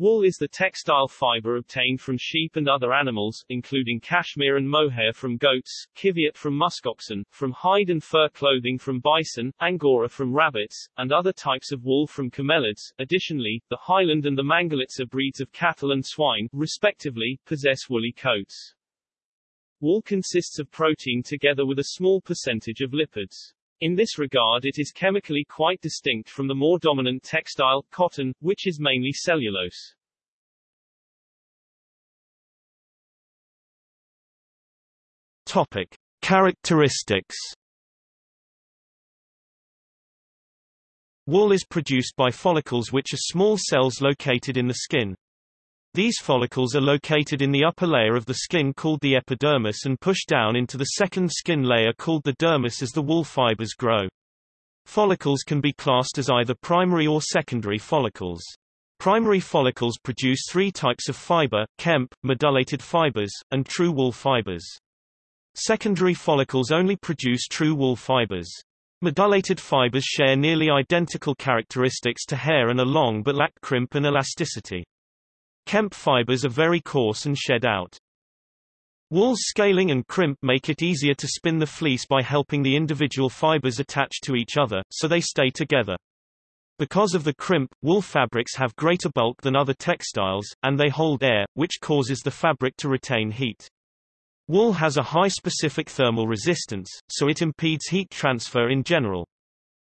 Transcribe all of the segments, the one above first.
Wool is the textile fiber obtained from sheep and other animals, including cashmere and mohair from goats, qiviut from muskoxen, from hide and fur clothing from bison, angora from rabbits, and other types of wool from camelids. Additionally, the Highland and the Mangalitsa breeds of cattle and swine, respectively, possess woolly coats. Wool consists of protein together with a small percentage of lipids. In this regard it is chemically quite distinct from the more dominant textile, cotton, which is mainly cellulose. Topic. Characteristics Wool is produced by follicles which are small cells located in the skin. These follicles are located in the upper layer of the skin called the epidermis and push down into the second skin layer called the dermis as the wool fibers grow. Follicles can be classed as either primary or secondary follicles. Primary follicles produce three types of fiber, kemp, medullated fibers, and true wool fibers. Secondary follicles only produce true wool fibers. Medullated fibers share nearly identical characteristics to hair and are long but lack crimp and elasticity. Kemp fibers are very coarse and shed out. Wool's scaling and crimp make it easier to spin the fleece by helping the individual fibers attach to each other, so they stay together. Because of the crimp, wool fabrics have greater bulk than other textiles, and they hold air, which causes the fabric to retain heat. Wool has a high specific thermal resistance, so it impedes heat transfer in general.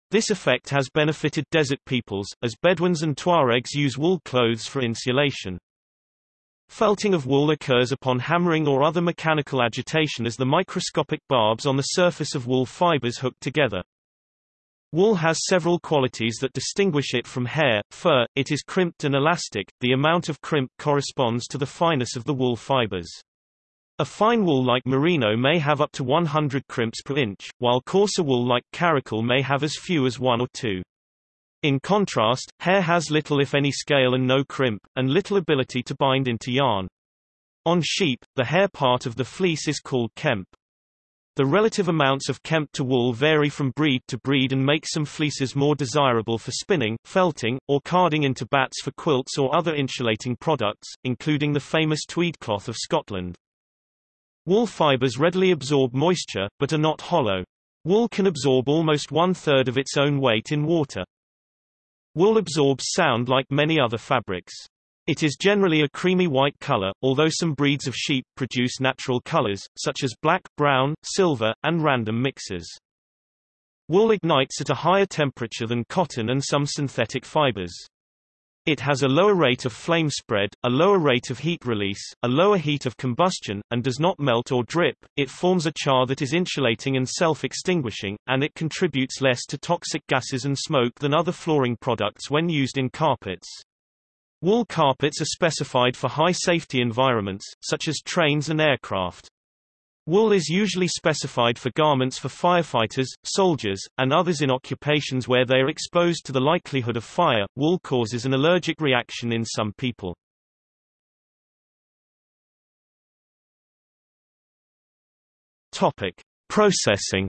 This effect has benefited desert peoples, as Bedouins and Tuaregs use wool clothes for insulation. Felting of wool occurs upon hammering or other mechanical agitation as the microscopic barbs on the surface of wool fibers hook together. Wool has several qualities that distinguish it from hair, fur, it is crimped and elastic, the amount of crimp corresponds to the fineness of the wool fibers. A fine wool like merino may have up to 100 crimps per inch, while coarser wool like karakul may have as few as one or two. In contrast, hair has little if any scale and no crimp, and little ability to bind into yarn. On sheep, the hair part of the fleece is called kemp. The relative amounts of kemp to wool vary from breed to breed and make some fleeces more desirable for spinning, felting, or carding into bats for quilts or other insulating products, including the famous tweed cloth of Scotland. Wool fibers readily absorb moisture, but are not hollow. Wool can absorb almost one-third of its own weight in water. Wool absorbs sound like many other fabrics. It is generally a creamy white color, although some breeds of sheep produce natural colors, such as black, brown, silver, and random mixes. Wool ignites at a higher temperature than cotton and some synthetic fibers. It has a lower rate of flame spread, a lower rate of heat release, a lower heat of combustion, and does not melt or drip. It forms a char that is insulating and self-extinguishing, and it contributes less to toxic gases and smoke than other flooring products when used in carpets. Wool carpets are specified for high safety environments, such as trains and aircraft. Wool is usually specified for garments for firefighters, soldiers, and others in occupations where they are exposed to the likelihood of fire. Wool causes an allergic reaction in some people. Topic: Processing.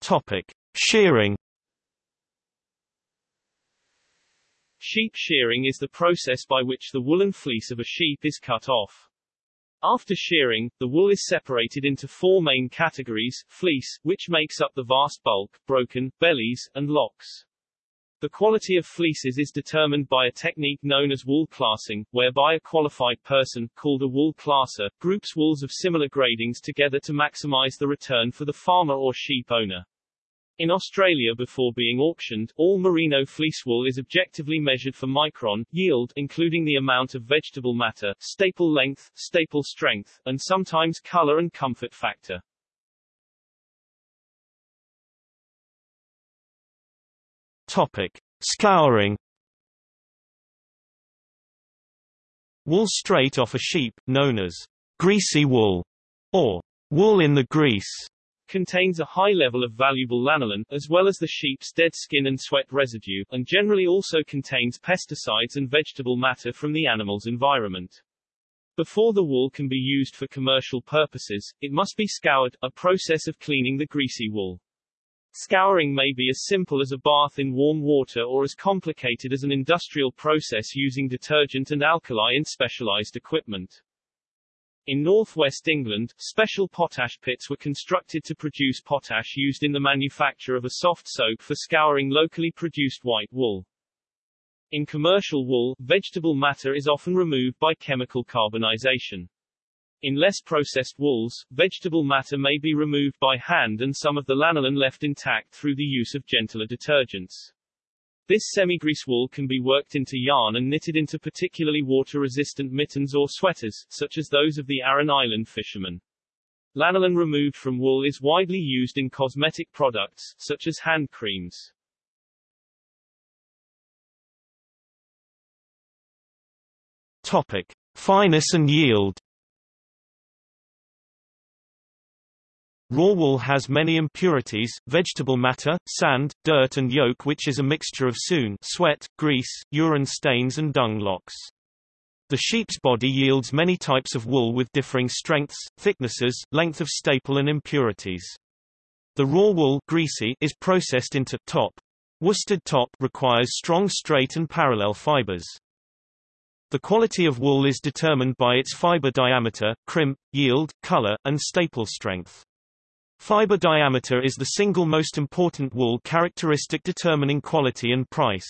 Topic: Shearing. Sheep shearing is the process by which the woolen fleece of a sheep is cut off. After shearing, the wool is separated into four main categories, fleece, which makes up the vast bulk, broken, bellies, and locks. The quality of fleeces is determined by a technique known as wool classing, whereby a qualified person, called a wool classer, groups wools of similar gradings together to maximize the return for the farmer or sheep owner. In Australia before being auctioned, all merino fleece wool is objectively measured for micron, yield including the amount of vegetable matter, staple length, staple strength, and sometimes color and comfort factor. Topic. Scouring Wool straight off a sheep, known as greasy wool, or wool in the grease, contains a high level of valuable lanolin, as well as the sheep's dead skin and sweat residue, and generally also contains pesticides and vegetable matter from the animal's environment. Before the wool can be used for commercial purposes, it must be scoured, a process of cleaning the greasy wool. Scouring may be as simple as a bath in warm water or as complicated as an industrial process using detergent and alkali in specialized equipment. In northwest England, special potash pits were constructed to produce potash used in the manufacture of a soft soap for scouring locally produced white wool. In commercial wool, vegetable matter is often removed by chemical carbonization. In less processed wools, vegetable matter may be removed by hand and some of the lanolin left intact through the use of gentler detergents. This semi-grease wool can be worked into yarn and knitted into particularly water-resistant mittens or sweaters, such as those of the Aran Island fishermen. Lanolin removed from wool is widely used in cosmetic products, such as hand creams. Topic. Fineness and yield Raw wool has many impurities, vegetable matter, sand, dirt and yolk which is a mixture of suint sweat, grease, urine stains and dung locks. The sheep's body yields many types of wool with differing strengths, thicknesses, length of staple and impurities. The raw wool greasy is processed into top. Worsted top requires strong straight and parallel fibers. The quality of wool is determined by its fiber diameter, crimp, yield, color, and staple strength. Fiber diameter is the single most important wool characteristic determining quality and price.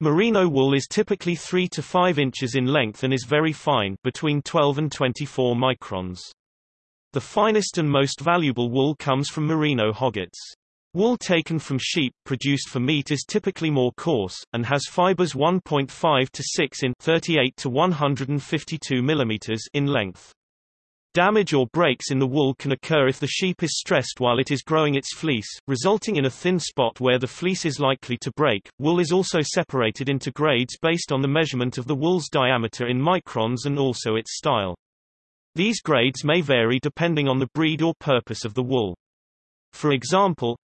Merino wool is typically 3 to 5 inches in length and is very fine between 12 and 24 microns. The finest and most valuable wool comes from merino hoggets. Wool taken from sheep produced for meat is typically more coarse, and has fibers 1.5 to 6 in 38 to 152 mm in length. Damage or breaks in the wool can occur if the sheep is stressed while it is growing its fleece, resulting in a thin spot where the fleece is likely to break. Wool is also separated into grades based on the measurement of the wool's diameter in microns and also its style. These grades may vary depending on the breed or purpose of the wool. For example,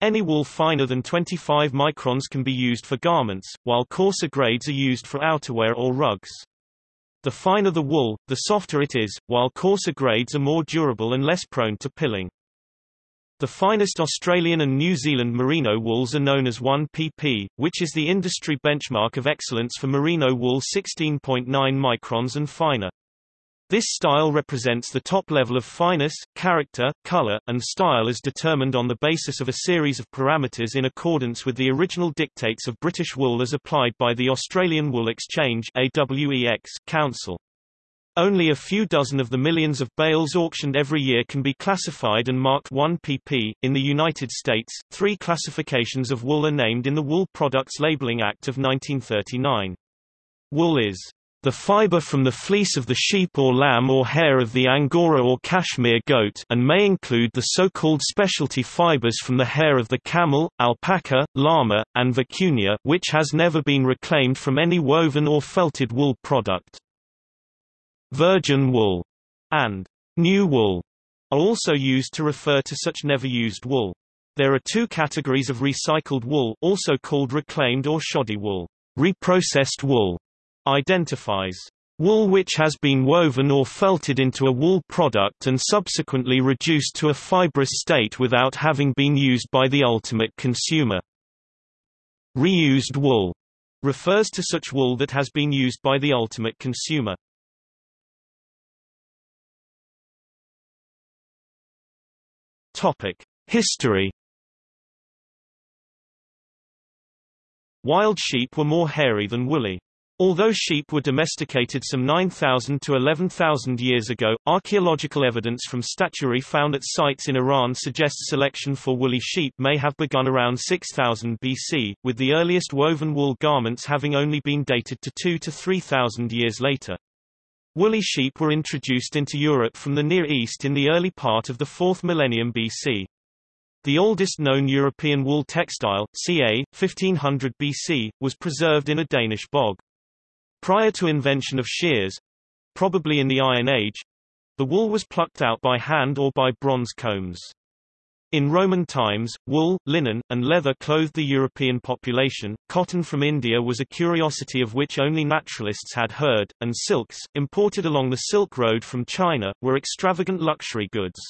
any wool finer than 25 microns can be used for garments, while coarser grades are used for outerwear or rugs. The finer the wool, the softer it is, while coarser grades are more durable and less prone to pilling. The finest Australian and New Zealand merino wools are known as 1pp, which is the industry benchmark of excellence for merino wool 16.9 microns and finer. This style represents the top level of fineness, character, color, and style as determined on the basis of a series of parameters in accordance with the original dictates of British wool as applied by the Australian Wool Exchange AWEX Council. Only a few dozen of the millions of bales auctioned every year can be classified and marked 1 pp. In the United States, three classifications of wool are named in the Wool Products Labeling Act of 1939. Wool is the fiber from the fleece of the sheep or lamb or hair of the Angora or Cashmere goat and may include the so-called specialty fibers from the hair of the camel, alpaca, llama, and vicuña which has never been reclaimed from any woven or felted wool product. Virgin wool and new wool are also used to refer to such never used wool. There are two categories of recycled wool also called reclaimed or shoddy wool, reprocessed wool, identifies wool which has been woven or felted into a wool product and subsequently reduced to a fibrous state without having been used by the ultimate consumer. Reused wool refers to such wool that has been used by the ultimate consumer. Topic: History Wild sheep were more hairy than woolly. Although sheep were domesticated some 9,000 to 11,000 years ago, archaeological evidence from statuary found at sites in Iran suggests selection for woolly sheep may have begun around 6000 BC, with the earliest woven wool garments having only been dated to 2 to 3,000 years later. Woolly sheep were introduced into Europe from the Near East in the early part of the 4th millennium BC. The oldest known European wool textile, ca. 1500 BC, was preserved in a Danish bog. Prior to invention of shears, probably in the Iron Age, the wool was plucked out by hand or by bronze combs. In Roman times, wool, linen, and leather clothed the European population. Cotton from India was a curiosity of which only naturalists had heard, and silks, imported along the Silk Road from China, were extravagant luxury goods.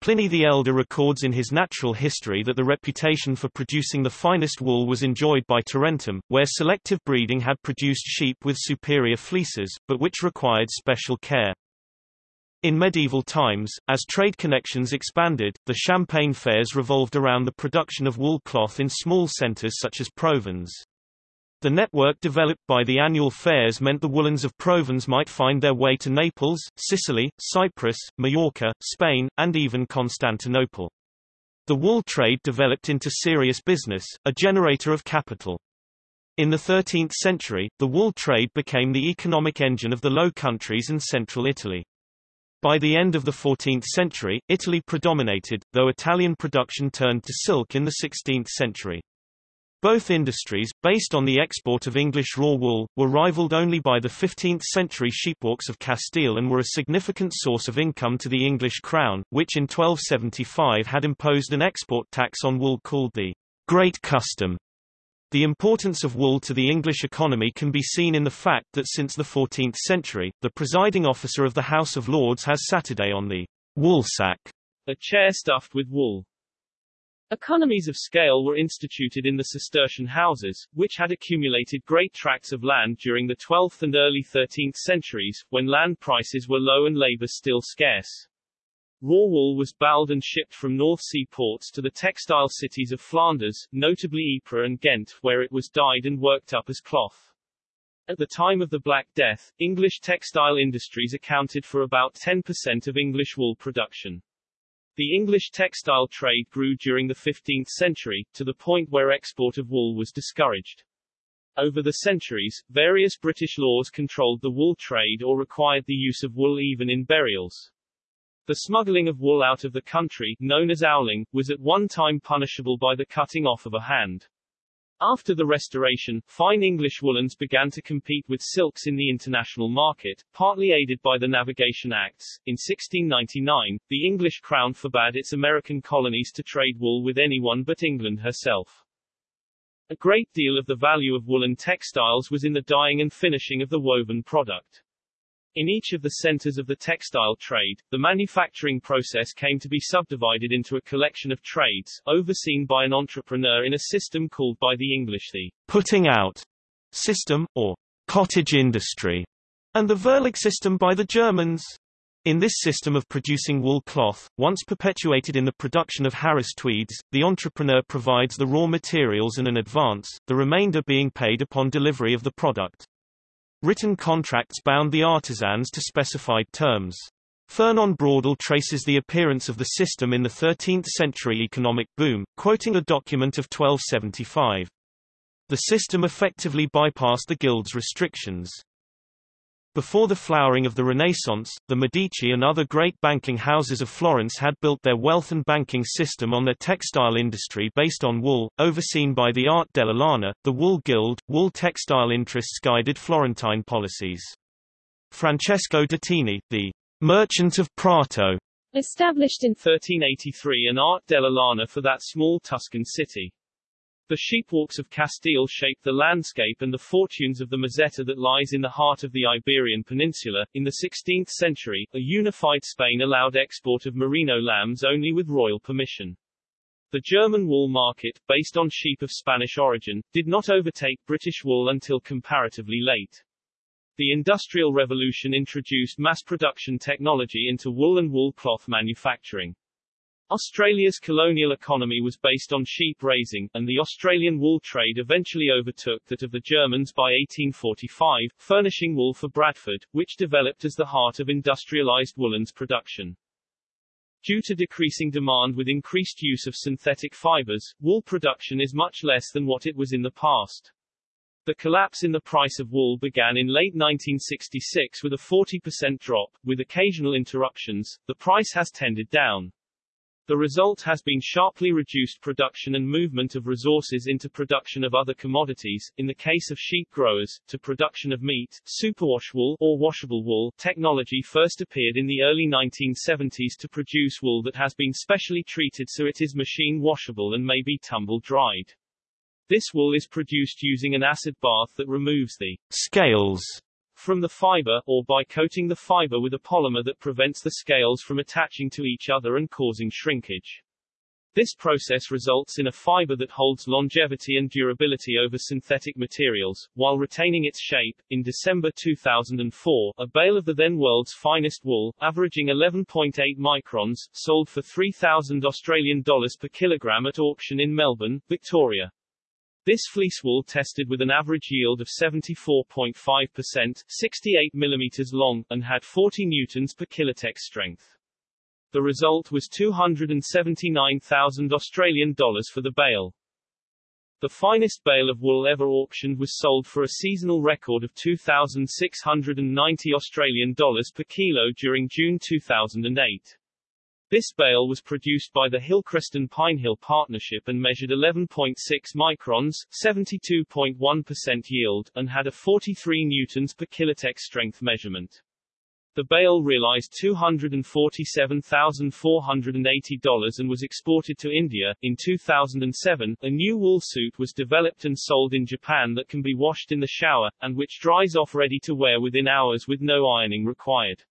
Pliny the Elder records in his natural history that the reputation for producing the finest wool was enjoyed by Tarentum, where selective breeding had produced sheep with superior fleeces, but which required special care. In medieval times, as trade connections expanded, the Champagne fairs revolved around the production of wool cloth in small centres such as Provins. The network developed by the annual fairs meant the woolens of Provins might find their way to Naples, Sicily, Cyprus, Majorca, Spain, and even Constantinople. The wool trade developed into serious business, a generator of capital. In the 13th century, the wool trade became the economic engine of the Low Countries and central Italy. By the end of the 14th century, Italy predominated, though Italian production turned to silk in the 16th century. Both industries, based on the export of English raw wool, were rivaled only by the 15th-century sheepwalks of Castile and were a significant source of income to the English crown, which in 1275 had imposed an export tax on wool called the Great Custom. The importance of wool to the English economy can be seen in the fact that since the 14th century, the presiding officer of the House of Lords has Saturday on the woolsack, a chair stuffed with wool. Economies of scale were instituted in the Cistercian houses, which had accumulated great tracts of land during the 12th and early 13th centuries, when land prices were low and labor still scarce. Raw wool was baled and shipped from North Sea ports to the textile cities of Flanders, notably Ypres and Ghent, where it was dyed and worked up as cloth. At the time of the Black Death, English textile industries accounted for about 10% of English wool production. The English textile trade grew during the 15th century, to the point where export of wool was discouraged. Over the centuries, various British laws controlled the wool trade or required the use of wool even in burials. The smuggling of wool out of the country, known as owling, was at one time punishable by the cutting off of a hand. After the Restoration, fine English woolens began to compete with silks in the international market, partly aided by the Navigation Acts. In 1699, the English crown forbade its American colonies to trade wool with anyone but England herself. A great deal of the value of woolen textiles was in the dyeing and finishing of the woven product. In each of the centers of the textile trade, the manufacturing process came to be subdivided into a collection of trades, overseen by an entrepreneur in a system called by the English the putting out system, or cottage industry, and the Verlag system by the Germans. In this system of producing wool cloth, once perpetuated in the production of Harris tweeds, the entrepreneur provides the raw materials and an advance, the remainder being paid upon delivery of the product. Written contracts bound the artisans to specified terms. Fernand Braudel traces the appearance of the system in the 13th-century economic boom, quoting a document of 1275. The system effectively bypassed the guild's restrictions. Before the flowering of the Renaissance, the Medici and other great banking houses of Florence had built their wealth and banking system on their textile industry based on wool, overseen by the Art della Lana, the Wool Guild. Wool textile interests guided Florentine policies. Francesco Datini, the merchant of Prato, established in 1383 an Art della Lana for that small Tuscan city. The sheepwalks of Castile shaped the landscape and the fortunes of the Meseta that lies in the heart of the Iberian Peninsula. In the 16th century, a unified Spain allowed export of merino lambs only with royal permission. The German wool market, based on sheep of Spanish origin, did not overtake British wool until comparatively late. The Industrial Revolution introduced mass production technology into wool and wool cloth manufacturing. Australia's colonial economy was based on sheep raising, and the Australian wool trade eventually overtook that of the Germans by 1845, furnishing wool for Bradford, which developed as the heart of industrialized woolens production. Due to decreasing demand with increased use of synthetic fibers, wool production is much less than what it was in the past. The collapse in the price of wool began in late 1966 with a 40% drop, with occasional interruptions. The price has tended down. The result has been sharply reduced production and movement of resources into production of other commodities, in the case of sheep growers, to production of meat. Superwash wool, or washable wool, technology first appeared in the early 1970s to produce wool that has been specially treated so it is machine washable and may be tumble dried. This wool is produced using an acid bath that removes the scales from the fiber, or by coating the fiber with a polymer that prevents the scales from attaching to each other and causing shrinkage. This process results in a fiber that holds longevity and durability over synthetic materials, while retaining its shape. In December 2004, a bale of the then world's finest wool, averaging 11.8 microns, sold for 3,000 Australian dollars per kilogram at auction in Melbourne, Victoria. This fleece wool tested with an average yield of 74.5%, 68 mm long, and had 40 newtons per kilotex strength. The result was 279,000 Australian dollars for the bale. The finest bale of wool ever auctioned was sold for a seasonal record of 2,690 Australian dollars per kilo during June 2008. This bale was produced by the Hillcreston Pinehill Partnership and measured 11.6 microns, 72.1% yield, and had a 43 newtons per kilotex strength measurement. The bale realized $247,480 and was exported to India. In 2007, a new wool suit was developed and sold in Japan that can be washed in the shower, and which dries off ready to wear within hours with no ironing required.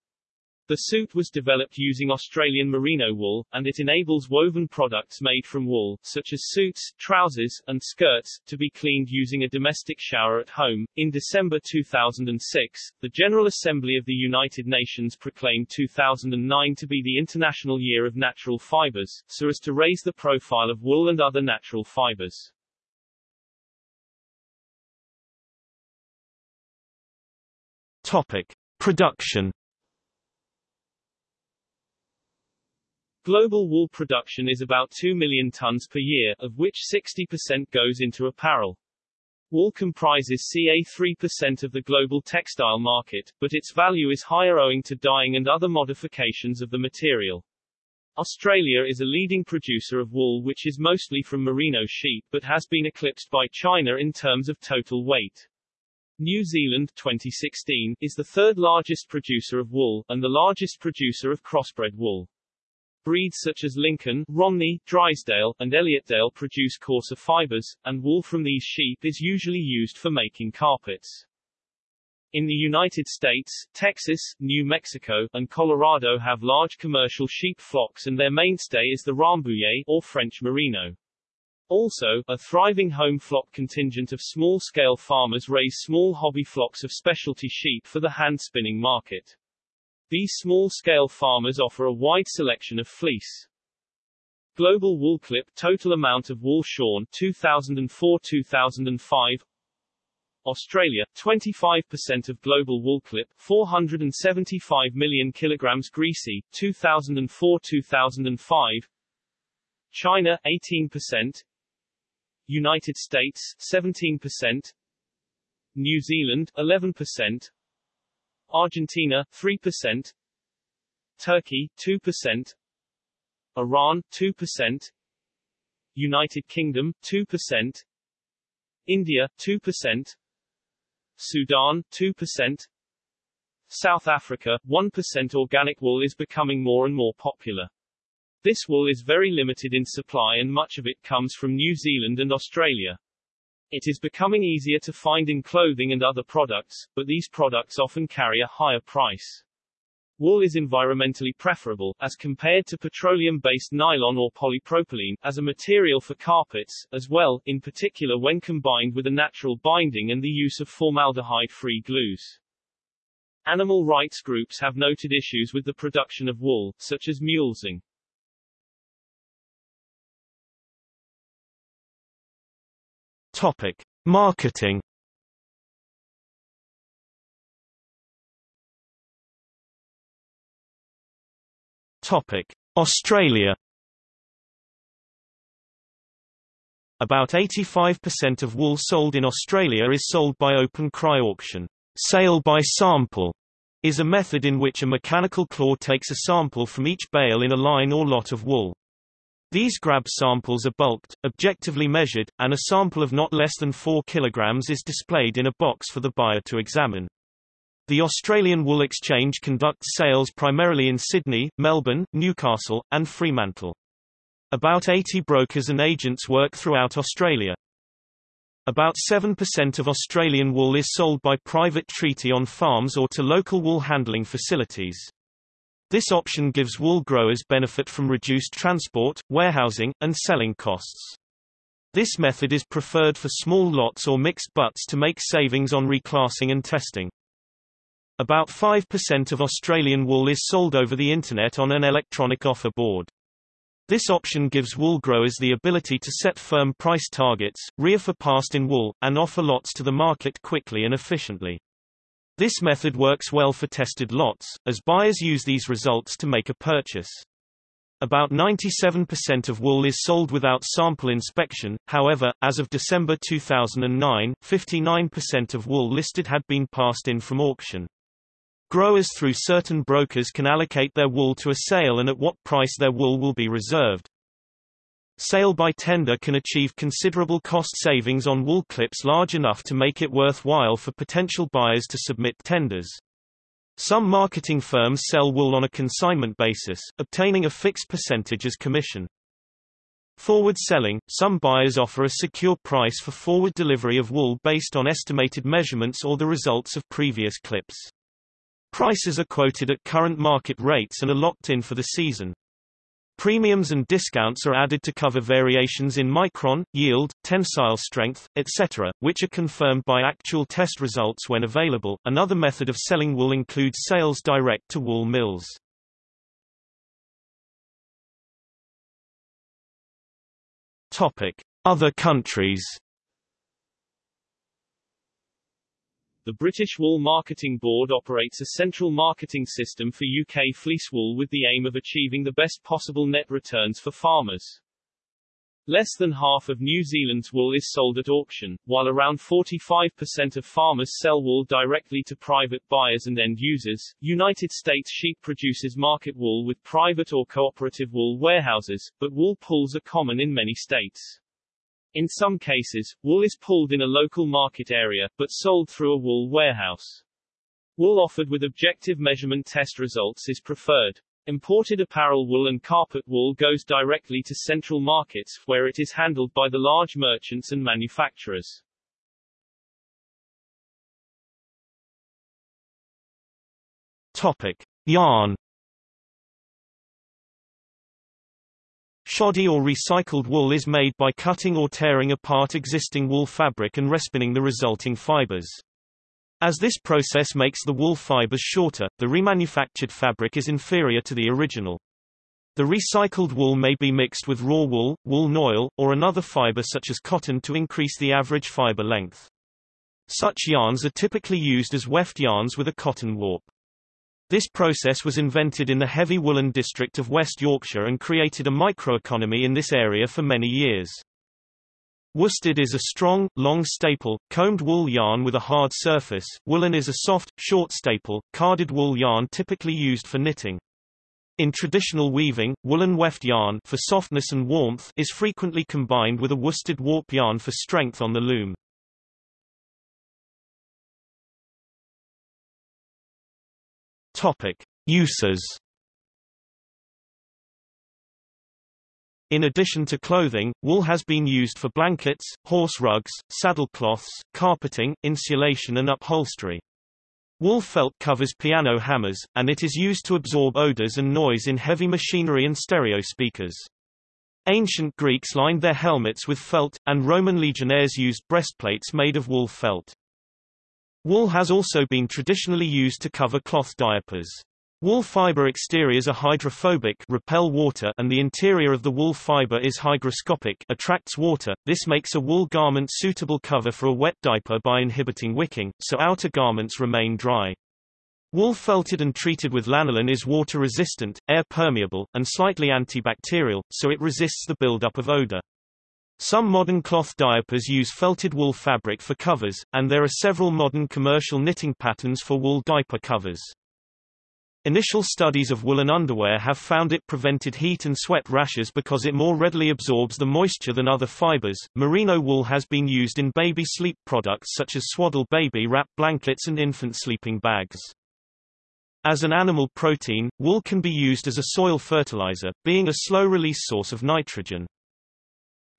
The suit was developed using Australian merino wool, and it enables woven products made from wool, such as suits, trousers, and skirts, to be cleaned using a domestic shower at home. In December 2006, the General Assembly of the United Nations proclaimed 2009 to be the International Year of Natural Fibers, so as to raise the profile of wool and other natural fibers. Topic: Production Global wool production is about 2 million tons per year, of which 60% goes into apparel. Wool comprises ca 3% of the global textile market, but its value is higher owing to dyeing and other modifications of the material. Australia is a leading producer of wool which is mostly from merino sheep but has been eclipsed by China in terms of total weight. New Zealand 2016 is the third largest producer of wool, and the largest producer of crossbred wool. Breeds such as Lincoln, Romney, Drysdale, and Elliotdale produce coarser fibers, and wool from these sheep is usually used for making carpets. In the United States, Texas, New Mexico, and Colorado have large commercial sheep flocks and their mainstay is the Rambouillet, or French Merino. Also, a thriving home flock contingent of small-scale farmers raise small hobby flocks of specialty sheep for the hand-spinning market. These small-scale farmers offer a wide selection of fleece. Global wool clip total amount of wool shorn 2004-2005 Australia 25% of global wool clip 475 million kilograms greasy 2004-2005 China 18% United States 17% New Zealand 11% Argentina 3%, Turkey 2%, Iran 2%, United Kingdom 2%, India 2%, Sudan 2%, South Africa 1% organic wool is becoming more and more popular. This wool is very limited in supply and much of it comes from New Zealand and Australia. It is becoming easier to find in clothing and other products, but these products often carry a higher price. Wool is environmentally preferable, as compared to petroleum-based nylon or polypropylene, as a material for carpets, as well, in particular when combined with a natural binding and the use of formaldehyde-free glues. Animal rights groups have noted issues with the production of wool, such as mulesing. Topic: Marketing. Topic: Australia. About 85% of wool sold in Australia is sold by open cry auction. Sale by sample is a method in which a mechanical claw takes a sample from each bale in a line or lot of wool. These grab samples are bulked, objectively measured, and a sample of not less than 4 kg is displayed in a box for the buyer to examine. The Australian Wool Exchange conducts sales primarily in Sydney, Melbourne, Newcastle, and Fremantle. About 80 brokers and agents work throughout Australia. About 7% of Australian wool is sold by private treaty on farms or to local wool handling facilities. This option gives wool growers benefit from reduced transport, warehousing, and selling costs. This method is preferred for small lots or mixed butts to make savings on reclassing and testing. About 5% of Australian wool is sold over the Internet on an electronic offer board. This option gives wool growers the ability to set firm price targets, reoffer past in wool, and offer lots to the market quickly and efficiently. This method works well for tested lots, as buyers use these results to make a purchase. About 97% of wool is sold without sample inspection, however, as of December 2009, 59% of wool listed had been passed in from auction. Growers through certain brokers can allocate their wool to a sale and at what price their wool will be reserved. Sale by tender can achieve considerable cost savings on wool clips large enough to make it worthwhile for potential buyers to submit tenders. Some marketing firms sell wool on a consignment basis, obtaining a fixed percentage as commission. Forward selling – Some buyers offer a secure price for forward delivery of wool based on estimated measurements or the results of previous clips. Prices are quoted at current market rates and are locked in for the season. Premiums and discounts are added to cover variations in micron, yield, tensile strength, etc., which are confirmed by actual test results when available. Another method of selling wool includes sales direct to wool mills. Topic: Other countries. The British Wool Marketing Board operates a central marketing system for UK fleece wool with the aim of achieving the best possible net returns for farmers. Less than half of New Zealand's wool is sold at auction, while around 45% of farmers sell wool directly to private buyers and end users. United States sheep producers market wool with private or cooperative wool warehouses, but wool pools are common in many states. In some cases, wool is pulled in a local market area, but sold through a wool warehouse. Wool offered with objective measurement test results is preferred. Imported apparel wool and carpet wool goes directly to central markets, where it is handled by the large merchants and manufacturers. Topic. Yarn Shoddy or recycled wool is made by cutting or tearing apart existing wool fabric and respinning the resulting fibers. As this process makes the wool fibers shorter, the remanufactured fabric is inferior to the original. The recycled wool may be mixed with raw wool, wool noil, or another fiber such as cotton to increase the average fiber length. Such yarns are typically used as weft yarns with a cotton warp. This process was invented in the heavy woolen district of West Yorkshire and created a microeconomy in this area for many years. Worsted is a strong, long staple, combed wool yarn with a hard surface. Woolen is a soft, short staple, carded wool yarn typically used for knitting. In traditional weaving, woolen weft yarn for softness and warmth is frequently combined with a worsted warp yarn for strength on the loom. Topic: Uses. In addition to clothing, wool has been used for blankets, horse rugs, saddlecloths, carpeting, insulation and upholstery. Wool felt covers piano hammers, and it is used to absorb odors and noise in heavy machinery and stereo speakers. Ancient Greeks lined their helmets with felt, and Roman legionnaires used breastplates made of wool felt. Wool has also been traditionally used to cover cloth diapers. Wool fiber exteriors are hydrophobic repel water and the interior of the wool fiber is hygroscopic attracts water. This makes a wool garment suitable cover for a wet diaper by inhibiting wicking, so outer garments remain dry. Wool felted and treated with lanolin is water resistant, air permeable, and slightly antibacterial, so it resists the buildup of odor. Some modern cloth diapers use felted wool fabric for covers, and there are several modern commercial knitting patterns for wool diaper covers. Initial studies of woolen underwear have found it prevented heat and sweat rashes because it more readily absorbs the moisture than other fibers. Merino wool has been used in baby sleep products such as swaddle baby wrap blankets and infant sleeping bags. As an animal protein, wool can be used as a soil fertilizer, being a slow-release source of nitrogen.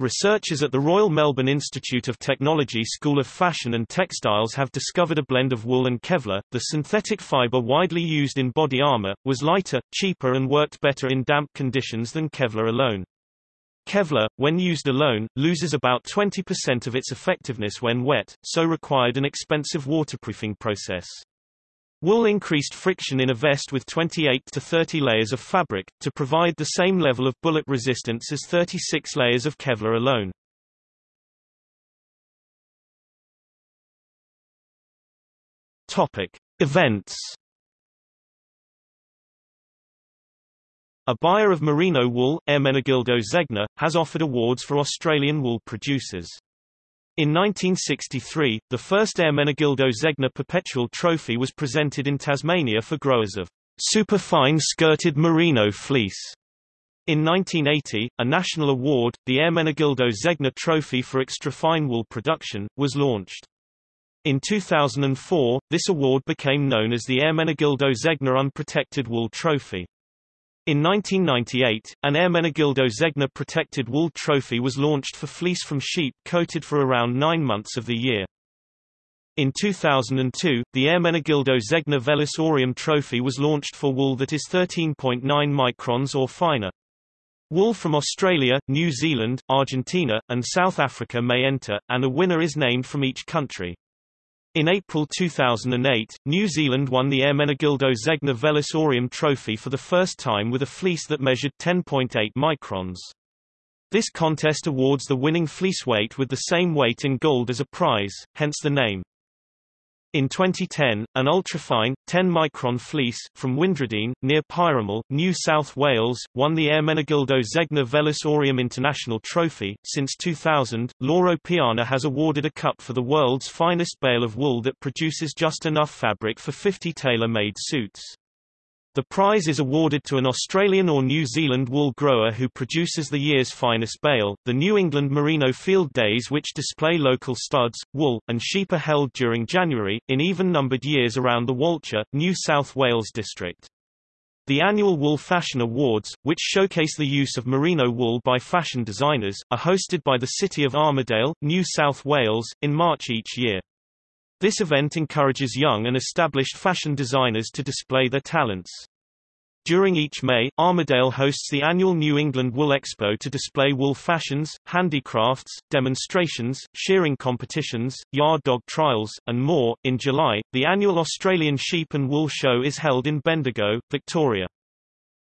Researchers at the Royal Melbourne Institute of Technology School of Fashion and Textiles have discovered a blend of wool and Kevlar. The synthetic fiber widely used in body armor was lighter, cheaper and worked better in damp conditions than Kevlar alone. Kevlar, when used alone, loses about 20% of its effectiveness when wet, so required an expensive waterproofing process. Wool increased friction in a vest with 28 to 30 layers of fabric, to provide the same level of bullet resistance as 36 layers of Kevlar alone. Topic. Events A buyer of merino wool, Ermenegildo Zegna, has offered awards for Australian wool producers. In 1963, the first Ermenegildo Zegna Perpetual Trophy was presented in Tasmania for growers of superfine skirted merino fleece. In 1980, a national award, the Ermenegildo Zegna Trophy for Extrafine Wool Production, was launched. In 2004, this award became known as the Ermenegildo Zegna Unprotected Wool Trophy. In 1998, an Ermenegildo Zegna protected wool trophy was launched for fleece from sheep coated for around nine months of the year. In 2002, the Ermenegildo Zegna Vellus Aureum trophy was launched for wool that is 13.9 microns or finer. Wool from Australia, New Zealand, Argentina, and South Africa may enter, and a winner is named from each country. In April 2008, New Zealand won the Ermenegildo Zegna Vellus Aureum Trophy for the first time with a fleece that measured 10.8 microns. This contest awards the winning fleece weight with the same weight in gold as a prize, hence the name. In 2010, an ultrafine, 10-micron fleece, from Windradeen, near Pyramul, New South Wales, won the Air Ermenegildo Zegna Vellus Aureum International Trophy. Since 2000, Loro Piana has awarded a cup for the world's finest bale of wool that produces just enough fabric for 50 tailor-made suits. The prize is awarded to an Australian or New Zealand wool grower who produces the year's finest bale. The New England Merino Field Days, which display local studs, wool, and sheep, are held during January, in even numbered years around the Walcha, New South Wales district. The annual Wool Fashion Awards, which showcase the use of merino wool by fashion designers, are hosted by the City of Armidale, New South Wales, in March each year. This event encourages young and established fashion designers to display their talents. During each May, Armidale hosts the annual New England Wool Expo to display wool fashions, handicrafts, demonstrations, shearing competitions, yard dog trials, and more. In July, the annual Australian Sheep and Wool Show is held in Bendigo, Victoria.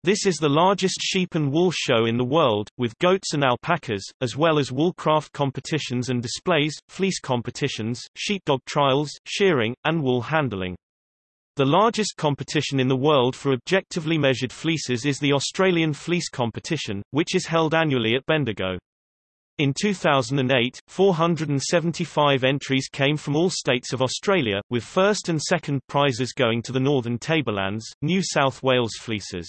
This is the largest sheep and wool show in the world, with goats and alpacas, as well as woolcraft competitions and displays, fleece competitions, sheepdog trials, shearing, and wool handling. The largest competition in the world for objectively measured fleeces is the Australian Fleece Competition, which is held annually at Bendigo. In 2008, 475 entries came from all states of Australia, with first and second prizes going to the Northern Tablelands, New South Wales fleeces.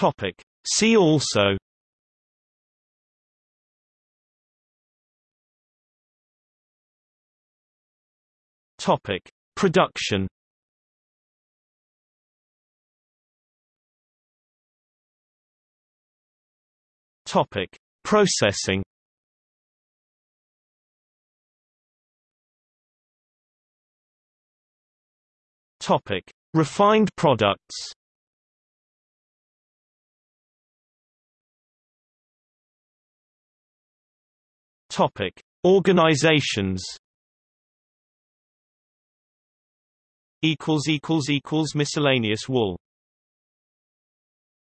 Topic. See also Topic. Production Topic. Processing Topic. Refined products Topic: Organizations. Equals equals equals miscellaneous wool.